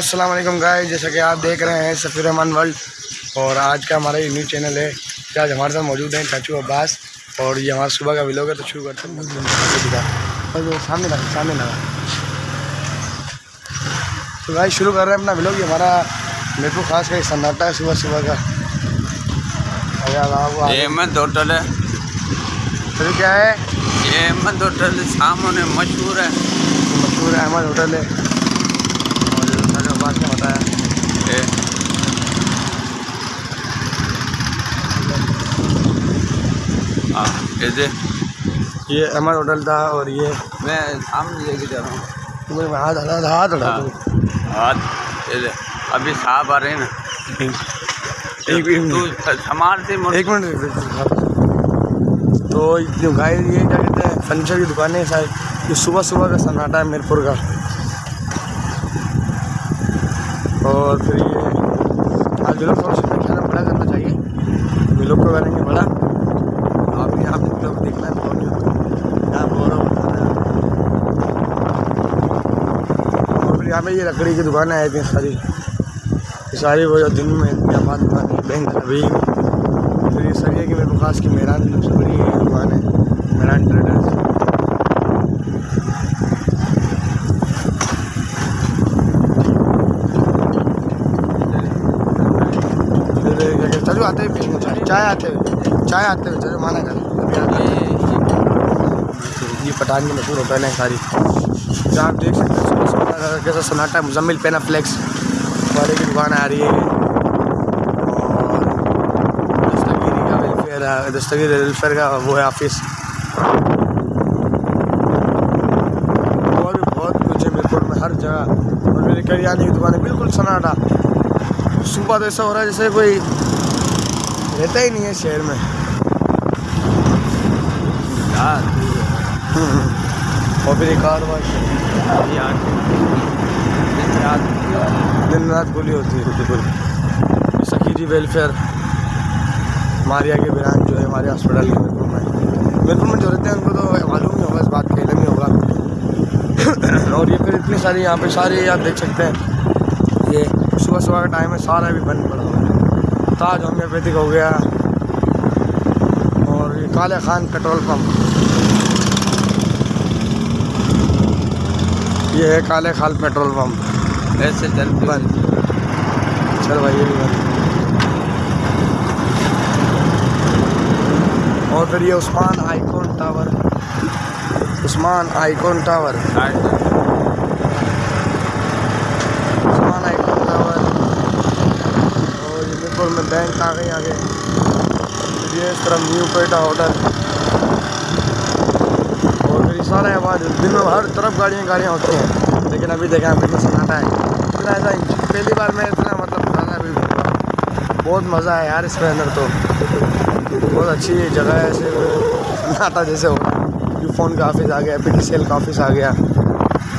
السلام علیکم گائے جیسا کہ آپ دیکھ رہے ہیں سفیر رحمان ورلڈ اور آج کا ہمارا یہ نیو چینل ہے کہ آج ہمارے ساتھ موجود ہیں چاچو عباس اور یہ ہمارا صبح کا ولاگ ہے تو شروع کرتے ہیں۔ سامنے لگا سامنے لگا۔ تو گائے شروع کر رہے ہیں اپنا ولاگ یہ ہمارا میرے کو خاص کر سناٹا ہے صبح صبح کا۔ احمد ہوٹل ہے۔ پھر کیا ہے؟ یہ احمد ہوٹل سامنے مشہور ہے۔ مشہور احمد ہوٹل ہے۔ چاچو عباس نے بتایا یہ ہاں احمد ہوٹل تھا اور یہ میں سامنے لے کے جا رہا ہوں۔ تمہیں ہاتھ ہاتھ ہاتھ ہاں دو۔ ہاتھ۔ دیکھ ابھی صاحب آ رہے ہیں نا۔ ایک منٹ تو سامان سے مڑ ایک منٹ ایک منٹ۔ تو جو گائے یہ کیا کہتے ہیں؟ فرنیچر کی دکانیں شاید۔ یہ صبح صبح کا سناٹا ہے میرپور کا۔ اور پھر یہ آج لوگ تھوڑا سا کھانا بڑا کرنا چاہیے یہ لوگ کو کریں گے بڑا۔ آپ بھی آپ لوگ دیکھنا ہے بہت یہاں بہت اور پھر یہاں پہ یہ لکڑی کی دکانیں آئی تھیں ساری۔ یہ ساری وہ جو دن میں جاپان دکان بینک ابھی پھر یہ سر یہ کہ میرے کو خاص کی میران سب سے بڑی دکان ہے میران ٹریڈرس پھر کیا ہیں، آتے پیش چائے آتے ہوئے چائے آتے ہوئے مشہور ہوٹل ہیں ساری۔ جہاں آپ دیکھ سکتے ہیں کیسا سناٹا ہے مزمل پینا فلیکس والے کی دکان آ رہی ہے۔ اور دستگیری کا ویلفیئر ہے دستگیر ویلفیئر کا وہ ہے آفس اور بھی بہت کچھ ہے میرپور میں ہر جگہ۔ اور میری کریانے کی دکان ہے بالکل سناٹا صبح تو ایسا ہو رہا ہے جیسے کوئی رہتا ہی نہیں ہے شہر میں۔ اور پھر ایک کار واش۔ دن رات۔ کھلی ہوتی ہے۔ بالکل سکیری ویلفیئر ماریا کے بران جو ہے ہمارے ہاسپٹل کے میرپور میں میرپور میں جو رہتے ہیں ان کو تو معلوم نہیں ہوگا اس بات کا علم ہی ہوگا۔ اور یہ پھر اتنی ساری یہاں پہ ساری آپ دیکھ سکتے ہیں۔ یہ صبح صبح کا ٹائم ہے سارا بھی بند پڑا ہوا تاج ہومیوپیتھک ہو گیا۔ اور یہ کالے خان پیٹرول پمپ یہ ہے کالے خان پیٹرول پمپ ایسے چل بند۔ چل بھائی یہ بھی بند۔ اور پھر یہ Usman icon tower Usman icon tower Usman icon tower اور یہ میرپور میں بینک آ گئی آگے یہ اس طرف نیو پیٹا ہوٹل اور پھر یہ سارا آواز دن میں ہر طرف گاڑیاں گاڑیاں ہوتی ہیں لیکن ابھی دیکھیں ابھی میں سناٹا ہے اتنا ایسا پہلی بار میں اتنا مطلب کھانا ابھی بہت مزہ ہے یار اس کے اندر تو بہت اچھی جگہ ہے ایسے سناٹا جیسے ہو یو فون کا آفس آ گیا پی ٹی سی ایل کا آفس آ گیا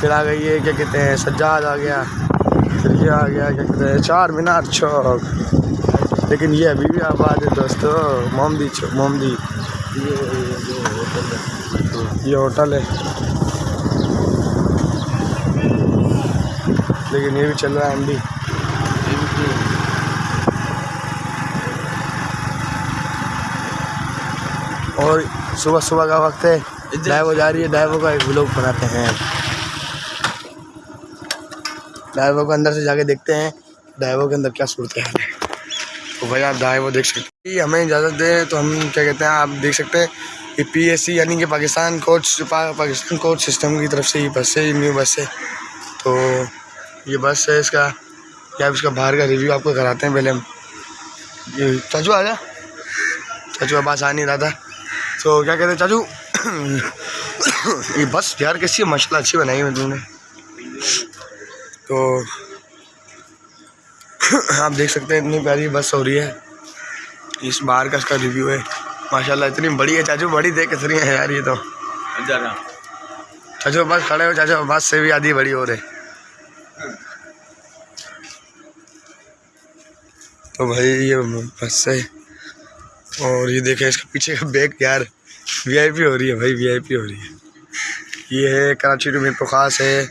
پھر آ گئی یہ کیا کہتے ہیں سجاد آ گیا پھر یہ آ گیا کیا کہتے ہیں چار مینار چوک لیکن یہ ابھی بھی آباد ہے دوستو مومدی مومدی یہ ہوٹل ہے۔ لیکن یہ بھی چل رہا ہے ایم ڈی اور صبح صبح کا وقت ہے۔ ڈائیو جا رہی ہے۔ ڈائیو کا ایک ولاگ بناتے ہیں۔ ڈائیو کو اندر سے جا کے دیکھتے ہیں۔ ڈائیو کے اندر کیا صورت ہے۔ تو بھائی آپ ڈائیو دیکھ سکتے ہیں۔ جی، ہمیں اجازت دیں تو ہم کیا کہتے ہیں، آپ دیکھ سکتے ہیں کہ پی ایس سی یعنی کہ Pakistan coach Pakistan coach system کی طرف سے یہ بس ہے، یہ نیو بس ہے۔ تو یہ بس ہے اس کا۔ کیا اس کا باہر کا ریویو آپ کو کراتے ہیں پہلے ہم۔ یہ چاچو آ جا۔ چاچو عباس آ نہیں رہا تھا۔ تو کیا کہتے ہیں چاچو؟ یہ بس یار کیسی ہے ماشاء اللہ اچھی بنائی ہے تم نے۔ تو آپ دیکھ سکتے ہیں اتنی پیاری بس ہو رہی ہے۔ اس باہر کا اس کا ریویو ہے۔ ماشاء اللہ اتنی بڑی ہے۔ چاچو بڑی دیکھ رہی ہے یار یہ تو۔ چاچو بس کھڑے ہو۔ چاچو بس سے بھی آدھی بڑی ہو رہے تو بھائی یہ بس ہے۔ اور یہ دیکھیں اس کے پیچھے کا بیگ یار۔ وی آئی پی ہو رہی ہے بھائی وی آئی پی ہو رہی ہے۔ یہ ہے کراچی ٹو میرپور خاص ہے۔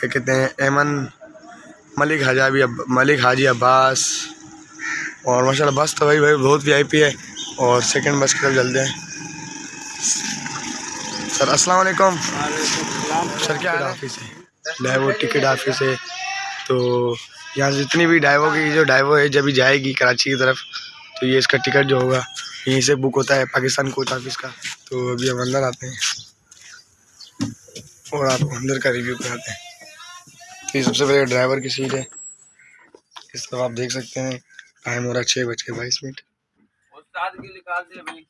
کیا کہتے ہیں؟ ایمن ملک حاجی ملک حاجی عباس اور ماشاء اللہ بس تو بھائی بھائی بہت وی آئی پی ہے اور سیکنڈ بس کی طرف جلدی ہیں۔ سر، السلام علیکم۔ سر، کیا آفس ہے؟ ڈائیو ٹکٹ آفس ہے۔ تو یہاں سے جتنی بھی ڈائیو کی جو ڈائیو ہے، جب جائے گی کراچی کی طرف، تو یہ اس کا ٹکٹ جو ہوگا، یہیں سے بک ہوتا ہے، پاکستان کوچ آفس کا۔ تو ابھی ہم اندر آتے ہیں۔ اور آپ کو اندر کا ریویو کراتے ہیں۔ یہ سب سے پہلے ڈرائیور کی سیٹ ہے۔ اس طرف آپ دیکھ سکتے ہیں۔ ٹائم ہو رہا ہے چھ بج کے بائیس منٹ۔ استاد کی نکال دے بھائی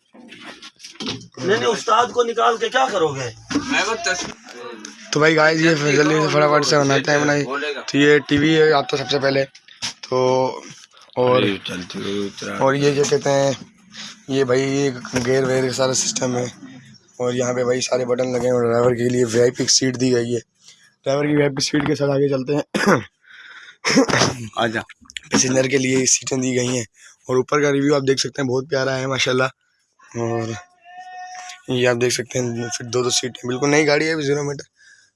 نہیں نہیں استاد کو نکال کے کیا کرو گے؟ میں وہ تصویر تو بھائی گائز یہ جلدی سے فٹافٹ سے بناتے ہیں۔ بنائی تو یہ ٹی وی ہے آپ تو سب سے پہلے۔ تو اور اور یہ کیا کہتے ہیں؟ یہ بھائی گیئر ویئر کا سارا سسٹم ہے۔ اور یہاں پہ بھائی سارے بٹن لگے ہیں۔ اور ڈرائیور کے لیے وی آئی پی سیٹ دی گئی ہے۔ ڈرائیور کی وی آئی پی سیٹ کے ساتھ آگے چلتے ہیں۔ آ جا پیسنجر کے لیے سیٹیں دی گئی ہیں۔ اور اوپر کا ریویو آپ دیکھ سکتے ہیں بہت پیارا ہے ماشاء اللہ اور یہ آپ دیکھ سکتے ہیں پھر دو دو سیٹیں۔ بالکل نئی گاڑی ہے زیرو میٹر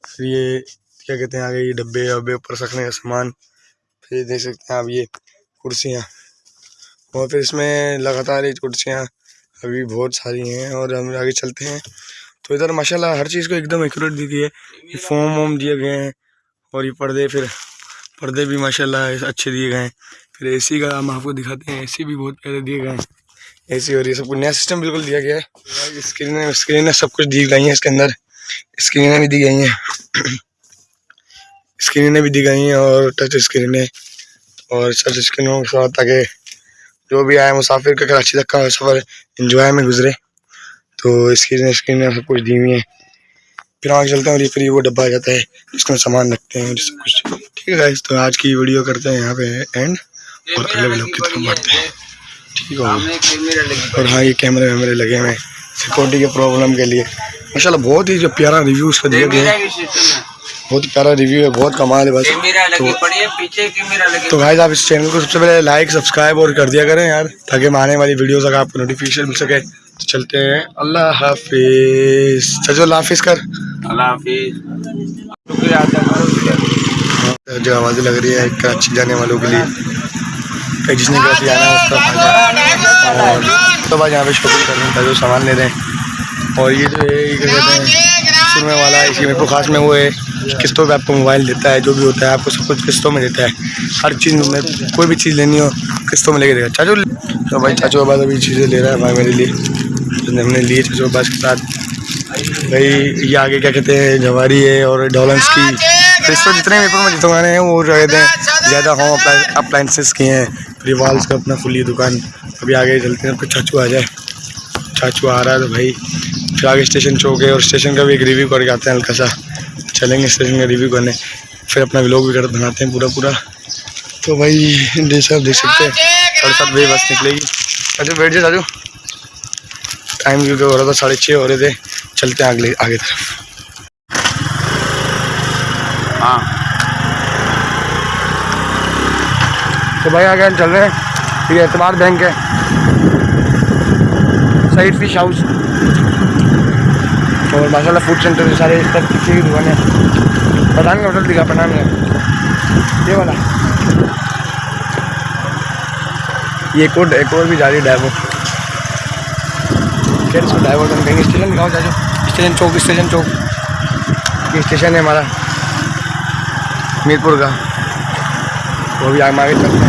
پھر یہ کیا کہتے ہیں آگے یہ ڈبے وبے اوپر رکھنے کا سامان۔ پھر یہ دیکھ سکتے ہیں آپ یہ کرسیاں۔ اور پھر اس میں لگاتار یہ کرسیاں ابھی بہت ساری ہیں اور ہم آگے چلتے ہیں۔ تو ادھر ماشاء اللہ ہر چیز کو ایک دم ایکوریٹ دی گئی ہے۔ یہ فوم ووم دیے گئے ہیں اور یہ پردے پھر پردے بھی ماشاء اللہ اچھے دیے گئے ہیں۔ پھر اے سی کا ہم آپ کو دکھاتے ہیں۔ اے سی بھی بہت پیارے دیے گئے ہیں۔ اے سی اور یہ سب کچھ نیا سسٹم بالکل دیا گیا ہے۔ اسکرینیں اسکرینیں سب کچھ دی گئی ہیں اس کے اندر۔ اسکرینیں بھی دی گئی ہیں۔ اسکرینیں بھی دی گئی ہیں اور ٹچ اسکرینیں اور ٹچ اسکرینوں کے ساتھ تاکہ جو بھی آئے مسافر کا کراچی تک کا سفر انجوائے میں گزرے۔ تو اسکرینیں اسکرینیں سب کچھ دی ہوئی ہیں پھر آگے چلتے ہیں اور یہ پھر وہ ڈبہ آ جاتا ہے جس میں سامان رکھتے ہیں اور سب کچھ۔ ٹھیک ہے guys، تو آج کی ویڈیو کرتے ہیں یہاں پہ اینڈ اور اگلے ویڈیو کی طرف بڑھتے ہیں۔ ٹھیک ہے۔ اور ہاں یہ کیمرے ویمرے لگے ہوئے ہیں۔ سیکورٹی کے پرابلم کے لیے۔ ماشاء اللہ بہت ہی جو پیارا ریویو اس کا دیا گیا ہے۔ کی ہے بہت پیارا ریویو ہے بہت کمال ہے بس۔ ہے تو بھائی آپ اس چینل کو سب سے پہلے لائک سبسکرائب اور کر دیا کریں یار تاکہ ہم آنے والی ویڈیوز اگر آپ کو نوٹیفیکیشن مل سکے۔ تو چلتے ہیں۔ اللہ حافظ۔ چچو اللہ حافظ کر۔ اللہ حافظ۔ جو آوازیں لگ رہی ہے کراچی جانے والوں کے لیے۔ جس نے کراچی جانا ہے اس آ جائے اور تو بعد یہاں پہ شاپنگ کر رہے ہیں وہ سامان لے رہے ہیں اور یہ جو ہے یہ کہتے ہیں سرمے والا اسی میں کو خاص میں وہ ہے۔ قسطوں پہ آپ کو موبائل دیتا ہے جو بھی ہوتا ہے آپ کو سب کچھ قسطوں میں دیتا ہے۔ ہر چیز میں کوئی بھی چیز لینی ہو قسطوں میں لے کے دے گا چاچو۔ تو بھائی چاچو عباس ابھی چیزیں لے رہا ہے بھائی میرے لیے۔ ہم نے لیے چاچو عباس کے ساتھ بھائی یہ آگے کیا کہتے ہیں، جواری ہے اور ڈولنس کی۔ پھر اس پر جتنے بھی پر میں دکانیں ہیں، وہ جو کہتے ہیں زیادہ ہوم اپلائنسز کی ہیں۔ پھر والس کا اپنا کھلی دکان۔ ابھی آگے چلتے ہیں پھر چاچو آ جائے۔ چاچو آ رہا ہے تو بھائی، پھر آگے اسٹیشن چوک ہے اور اسٹیشن کا بھی ایک ریویو کر کے آتے ہیں ہلکا سا۔ چلیں گے اسٹیشن کا ریویو کرنے۔ پھر اپنا ولاگ بھی کر بناتے ہیں پورا پورا۔ تو بھائی جیسے آپ دیکھ سکتے ہیں۔ ساڑھے سات بجے بس نکلے گی۔ چاچو بیٹھ جائے چاچو۔ ٹائم کیونکہ ہو رہا تھا ساڑھے چھ ہو رہے تھے چلتے ہیں اگلے آگے طرف ہاں تو بھائی آگے ہم چل رہے ہیں یہ اعتبار بینک ہے سعید فش ہاؤس اور ماشاء اللہ فوڈ سینٹر سارے اس طرح پیچھے کی دکانیں پٹھان کا ہوٹل دکھا پٹھان کا یہ والا یہ ایک اور ایک اور بھی جا رہی پھر اس کو ڈرائیور ہم کہیں گے اسٹیشن دکھاؤ جاجو اسٹیشن چوک اسٹیشن چوک۔ یہ اسٹیشن ہے ہمارا، میرپور کا۔ وہ بھی ہم آگے چلتے ہیں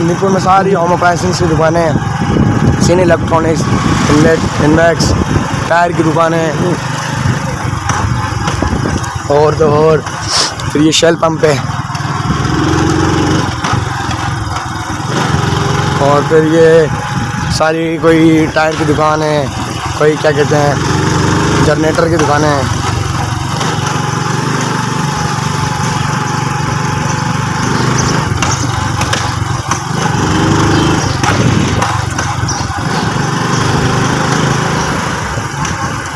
میرپور میں ساری ہوم اپلائنسز کی دکانیں ہیں۔ سین الیکٹرانکس انلیٹ انویکس ٹائر کی دکانیں اور تو اور۔ پھر یہ شیل پمپ ہے۔ اور پھر یہ ساری کوئی ٹائر کی دکان ہے کوئی کیا کہتے ہیں جنریٹر کی دکانیں ہیں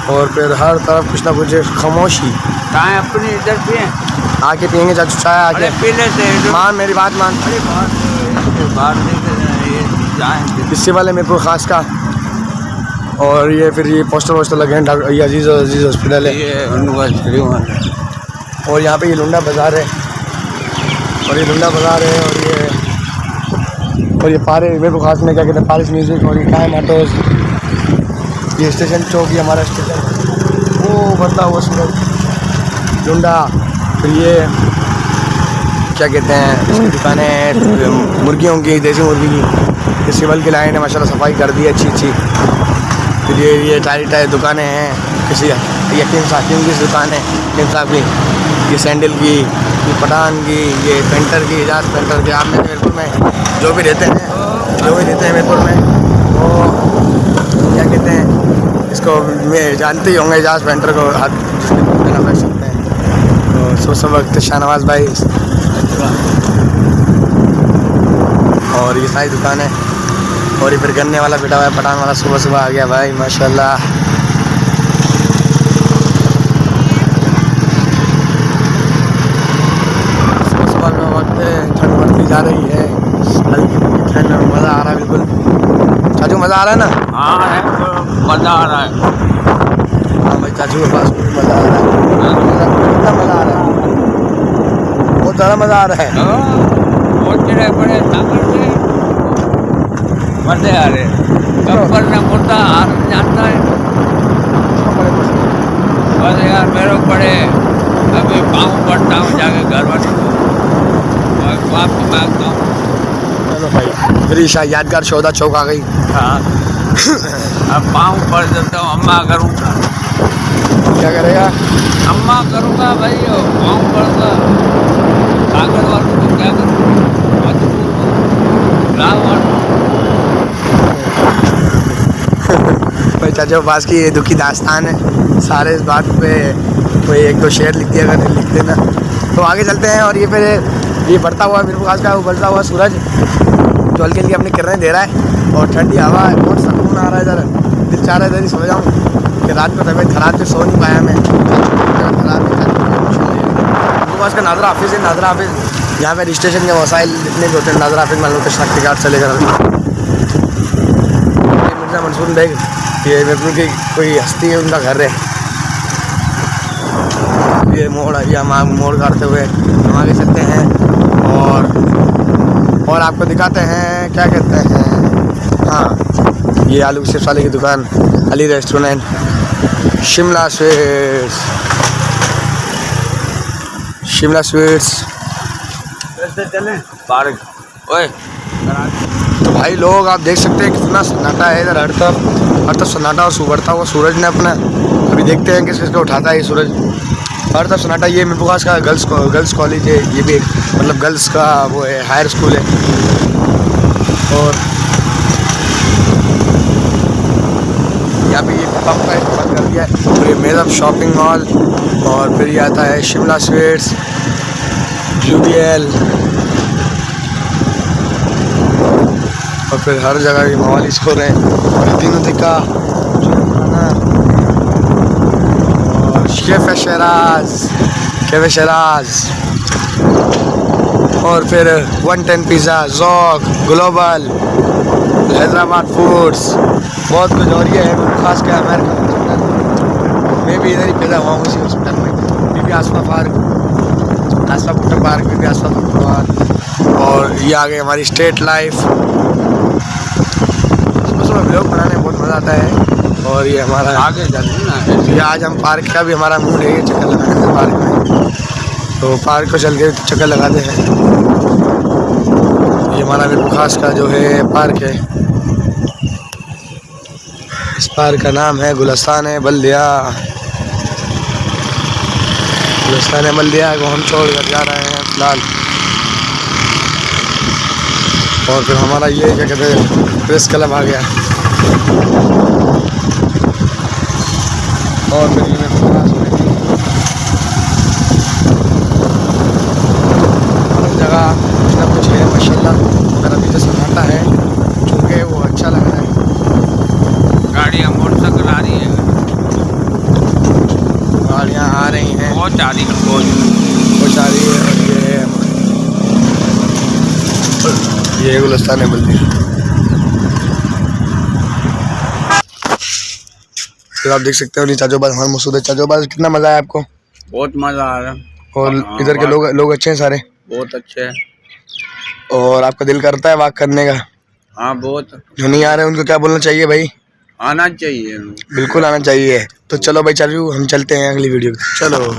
اور پھر ہر طرف کچھ نہ کچھ خاموشی۔ چائے اپنی ادھر پیے آ کے پئیں گے چاچو چائے آ کے پی لیتے مان۔ میری بات مان باہر کسی والے میرے کو خاص کا۔ اور یہ پھر یہ پوسٹر ووسٹر لگے ہیں ڈاکٹر یہ عزیز عزیز ہاسپٹل ہے۔ اور یہاں پہ یہ لنڈا بازار ہے۔ اور یہ لنڈا بازار ہے اور یہ اور یہ پارے میرے خاص میں کیا کہتے ہیں پارس میوزک اور یہ ٹائم آٹوز۔ یہ اسٹیشن چوک یہ ہمارا اسٹیشن۔ وہ بدلا ہوا سورج۔ لنڈا۔ پھر یہ کیا کہتے ہیں اس کی دکانیں مرغیوں کی دیسی مرغی کی۔ یہ سول کی لائن ہے ماشاء اللہ صفائی کر دی ہے اچھی اچھی۔ پھر یہ یہ ٹائری ٹائر دکانیں ہیں۔ کسی یقین صاحب کی دکان ہے، یقین صاحب کی۔ یہ سینڈل کی، یہ پٹھان کی، یہ پینٹر کی، اجاز پینٹر کی۔ آپ نے میرپور میں جو بھی رہتے ہیں، جو بھی رہتے ہیں میرپور میں، وہ کیا کہتے ہیں، اس کو میں جانتے ہی ہوں گے، اجاز پینٹر کو ہاتھ جناب رکھ سکتے ہیں۔ تو صبح صبح وقت شاہ نواز بھائی۔ اور یہ ساری دکانیں۔ اور پھر گنے والا بیٹا ہوا ہے پٹھان والا صبح صبح آ گیا بھائی ماشاء اللہ صبح صبح کا وقت ٹھنڈ بڑھتی جا رہی ہے۔ ہلکی پھلکی ٹھنڈ اور مزہ آ رہا ہے بالکل۔ چاچو مزہ آ رہا ہے نا؟ ہاں مزہ آ رہا ہے۔ ہاں بھائی چاچو کے پاس مزہ آ رہا ہے۔ کتنا مزہ آ رہا ہے؟ بہت زیادہ مزہ آ رہا ہے۔ مزے آ رہے کپڑ نے مردہ ہار جانتا ہے بس یار میرے پڑے ابھی پاؤں پڑتا ہوں جا کے گھر بٹ معافی مانگتا ہوں چلو بھائی میری شاہ یادگار شودا چوک آ گئی ہاں اب پاؤں پڑ دیتا ہوں اماں کروں گا کیا کرے گا اماں کروں گا بھائی پاؤں پڑ گا کاغذ والوں کو کیا کروں مجبور ہوں گاؤں چاچا پاس کی یہ دکھی داستان ہے۔ سارے اس بات پہ کوئی ایک دو شعر لکھ دیا اگر لکھ دینا تو آگے چلتے ہیں اور یہ پھر یہ بڑھتا ہوا میرے پاس کا، وہ بڑھتا ہوا سورج۔ جو ہلکی ہلکی اپنی کرنیں دے رہا ہے۔ اور ٹھنڈی ہوا ہے، بہت سکون آ رہا ہے ادھر۔ دل چاہ رہا ہے ادھر ہی سو جاؤں۔ کہ رات کو طبیعت خراب سے سو نہیں پایا میں۔ خراب میرے پاس کا ناظرہ حافظ ہے، ناظرہ حافظ۔ یہاں پہ رجسٹریشن کے وسائل جتنے بھی ہوتے ہیں۔ ناظرہ حافظ مان لو کارڈ سے لے کر مرزا منصور بیگ۔ یہ میرپور کی کوئی ہستی ہے ان کا گھر ہے یہ موڑ یہ ہم موڑ کاٹتے ہوئے ہم آگے چلتے ہیں اور اور آپ کو دکھاتے ہیں کیا کہتے ہیں ہاں یہ آلو سیف والے کی دکان Ali restaurant Shimla sweets Shimla sweets park اوئے تو بھائی لوگ آپ دیکھ سکتے ہیں کتنا سناٹا ہے ادھر ہر طرف ہر طرف سناٹا اور سبڑتا ہوا سورج نے اپنا ابھی دیکھتے ہیں کس کس کو اٹھاتا ہے یہ سورج۔ ہر طرف سناٹا، یہ میرے پاس کا گرلس گرلس کالج ہے، یہ بھی ایک مطلب گرلس کا وہ ہے، ہائر اسکول ہے۔ اور یہاں پہ یہ پمپ کا استعمال کر دیا ہے۔ اور یہ میزب شاپنگ مال اور پھر یہ آتا ہے Shimla sweets, U B L. اور پھر ہر جگہ یہ موالس ہو رہے ہیں۔ اور تینوں دکا اور شیف شہراز۔ شیف شہراز۔ اور پھر one ten pizza, Zauq, global, Hyderabad foods بہت کچھ اور یہ ہے۔ خاص کر امیرکا ہاسپٹل میں بھی ادھر ہی پیدا ہوا ہوں، اسی ہاسپٹل میں۔ Bibi Asifa park. آسفا بٹر پارک بی بی آسفا بٹر پارک۔ اور یہ آگے ہماری اسٹیٹ لائف۔ صبح صبح ولاگ بنانے میں بہت مزہ آتا ہے۔ اور یہ ہمارا آگے نا۔ یہ آج ہم پارک کا بھی ہمارا موڈ ہے یہ چکر لگانے کا پارک میں۔ تو پارک کو چل کے چکر لگاتے ہیں۔ یہ ہمارا میرے خاص کا جو ہے پارک ہے۔ اس پارک کا نام ہے گلستان بلدیا گلستان بلدیا کو ہم چھوڑ کر جا رہے ہیں فی الحال۔ اور پھر ہمارا یہ کیا کہتے ہیں پریس کلب آ گیا۔ اور پاس میں ہر جگہ کچھ نہ کچھ ہے ماشاء اللہ میرا بھی ہے چونکہ وہ اچھا لگ رہا ہے۔ گاڑیاں موٹر سائیکل آ رہی ہیں۔ گاڑیاں آ رہی ہیں۔ بہت آ رہی ہیں بہت۔ آ رہی ہے یہ گلستان ہے بلدی۔ پھر آپ دیکھ سکتے ہو چاچو باز ہمارا مسعود ہے۔ چاچو باز کتنا مزہ آیا آپ کو؟ بہت مزہ آ رہا ہے اور ہاں، ادھر کے لوگ اچھے ہیں سارے؟ بہت اچھے ہیں۔ اور آپ کا دل کرتا ہے واک کرنے کا؟ ہاں بہت۔ جو نہیں آ رہے ان کو کیا بولنا چاہیے بھائی؟ آنا چاہیے۔ بالکل آنا چاہیے۔ تو چلو بھائی چلو ہم چلتے ہیں اگلی ویڈیو چلو۔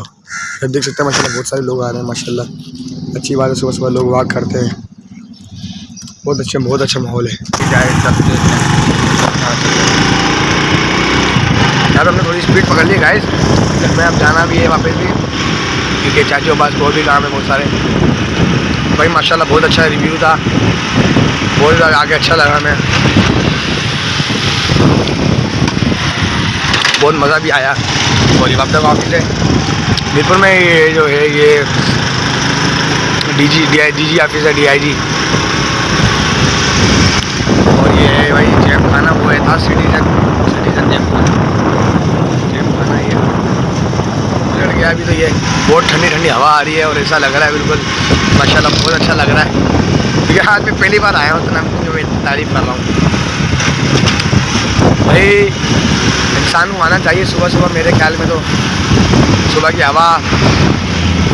جب دیکھ سکتے ہیں ماشاءاللہ بہت سارے لوگ آ رہے ہیں ماشاءاللہ۔ اچھی بات ہے صبح صبح لوگ واک کرتے ہیں۔ بہت اچھے بہت اچھا ماحول ہے۔ اب ہم نے تھوڑی اسپیڈ پکڑ لی گائز گھر میں اب جانا بھی ہے واپس بھی، کیونکہ چاچی و پاس اور بھی کام ہے بہت سارے۔ بھائی ماشاء اللہ بہت اچھا ریویو تھا۔ بہت زیادہ آگے اچھا لگا ہمیں۔ بہت مزہ بھی آیا۔ اور یہ تک واپس ہے میرپور میں یہ جو ہے، یہ D G D I D G office ہے ڈی آئی جی اور یہ ہے بھائی، جیب خانہ وہ ہے تھا سٹیزن سٹیزن جیب خانہ۔ کرنا ہے۔ لڑ گیا ابھی تو یہ بہت ٹھنڈی ٹھنڈی ہوا آ رہی ہے اور ایسا لگ رہا ہے بالکل ماشاء اللہ بہت اچھا لگ رہا ہے۔ کیونکہ ہاتھ میں پہلی بار آیا ہوں اتنا جو میں تعریف کر رہا ہوں۔ بھائی انسان کو آنا چاہیے صبح صبح میرے خیال میں تو صبح کی ہوا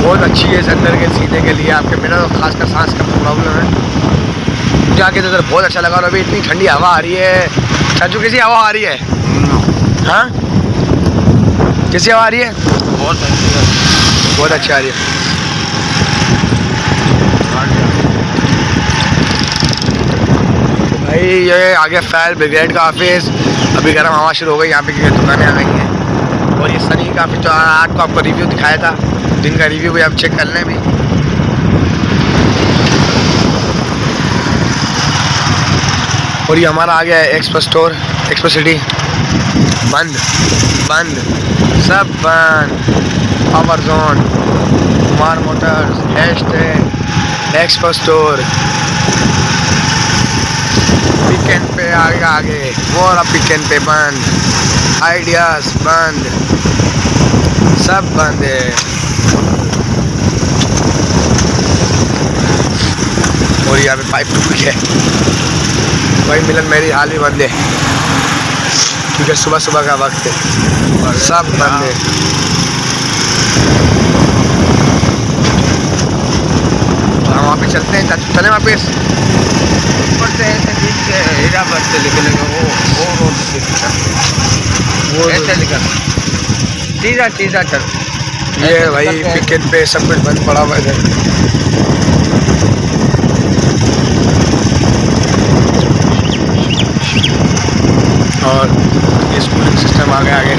بہت اچھی ہے اس اندر کے سینے کے لیے۔ آپ کے میرا تو خاص کر سانس کا پرابلم ہے۔ جا کے تو بہت اچھا لگا اور ابھی اتنی ٹھنڈی ہوا آ رہی ہے۔ چاچو کیسی ہوا آ رہی ہے؟ ہاں؟, ہاں؟ کیسی آ رہی ہے؟ بہت اچھی آ رہی ہے۔ بھائی یہ آگے فائر بریگیڈ کا آفس ابھی گرم ہوا شروع ہو گئی یہاں پہ دکانیں آ گئی ہیں۔ اور یہ سنی کا تو آج آٹھ کو آپ کو ریویو دکھایا تھا۔ دن کا ریویو بھی آپ چیک کر لیں بھی۔ اور یہ ہمارا آ گیا ہے ایکسپو اسٹور ایکسپو سٹی بند بند، سب بند۔ امرزون zone Kumar motors hashtag expo store pick پہ آگے۔ آگے اور پک اینڈ پہ بند۔ آئیڈیاز بند۔ سب بند ہے۔ اور یہاں پہ پائپ ٹوٹ گیا۔ بھائی ملن میری حال بھی ہے کیونکہ صبح صبح کا وقت ہے۔ سب بندے۔ ہم وہاں پہ چلتے ہیں چاچو چلیں واپس۔ اوپر سے ایسے بیچ کے ہیرا بر سے نکلے گا وہ وہ روڈ سے نکل ایسے نکل۔ سیدھا سیدھا چل۔ یہ بھائی پکٹ پہ سب کچھ بند پڑا ہوا ہے اور اسکولنگ سسٹم آگے آگے۔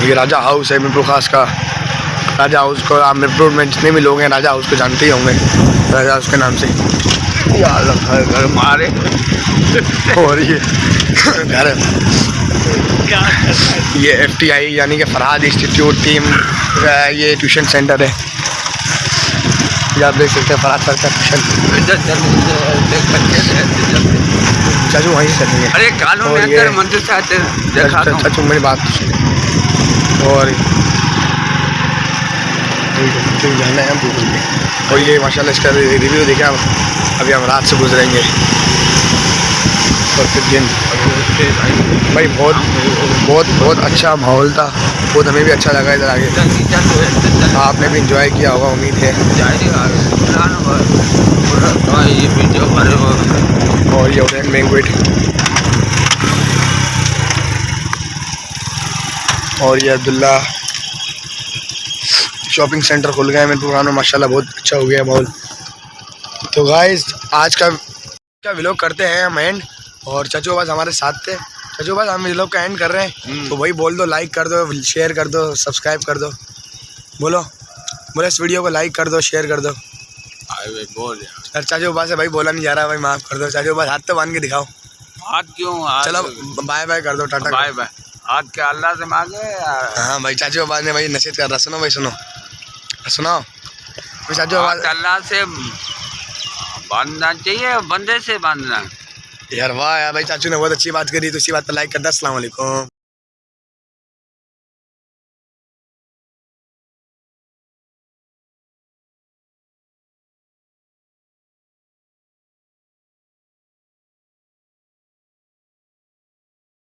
یہ راجہ ہاؤس ہے مرپور خاص کا۔ راجہ ہاؤس کو آپ مرپور میں جتنے بھی لوگ ہیں راجہ ہاؤس کو جانتے ہی ہوں گے۔ راجہ ہاؤس کے نام سے۔ گھر مارے۔ اور یہ گھر۔ یہ ایف ٹی آئی یعنی کہ فرحاد انسٹیٹیوٹ ٹیم یہ ٹیوشن سینٹر ہے۔ یہ آپ دیکھ سکتے ہیں فراز سر کا ہے چاچو وہیں سے نہیں ہے۔ ارے کالوں میں اندر مندر سے آتے دیکھا دوں چاچو میری بات تو سنیں اور جانا ہے ہم گوگل میں اور یہ ماشاءاللہ اس کا ریویو دیکھا ابھی ہم رات سے گزریں گے۔ اور پھر گیم بھائی بہت بہت بہت اچھا ماحول تھا۔ بہت ہمیں بھی اچھا لگا ادھر آگے۔ آپ نے بھی انجوائے کیا ہوگا، امید ہے۔ اور یہ اورین مینگویٹ اور یہ عبداللہ شاپنگ سینٹر کھل گئے ہیں۔ دکان میں ماشاء اللہ بہت اچھا ہو گیا ماحول۔ تو گائز آج کا کا کرتے ہیں ہم اینڈ اور چچو بس ہمارے ساتھ تھے۔ چچو بس ہم اس لوگ کا اینڈ کر رہے ہیں۔ تو وہی بول دو لائک کر دو شیئر کر دو سبسکرائب کر دو۔ بولو۔ بولو اس ویڈیو کو لائک کر دو شیئر کر دو۔ چاچو بھائی سے بھائی بولا نہیں جا رہا بھائی معاف کر دو۔ چاچو بھائی ہاتھ تو باندھ کے دکھاؤ۔ ہاتھ کیوں؟ چلو بائے بائے کر دو ٹاٹا بائے بائے ہاتھ کے اللہ سے مانگے ہاں بھائی چاچو بھائی نے بھائی نصیحت کر رہا۔ سنو بھائی سنو۔ سناؤ۔ چاچو اللہ سے باندھنا چاہیے بندے سے باندھنا۔ یار واہ بھائی چاچو نے بہت اچھی بات کری، تو اسی بات پر لائک کر دیں السلام علیکم۔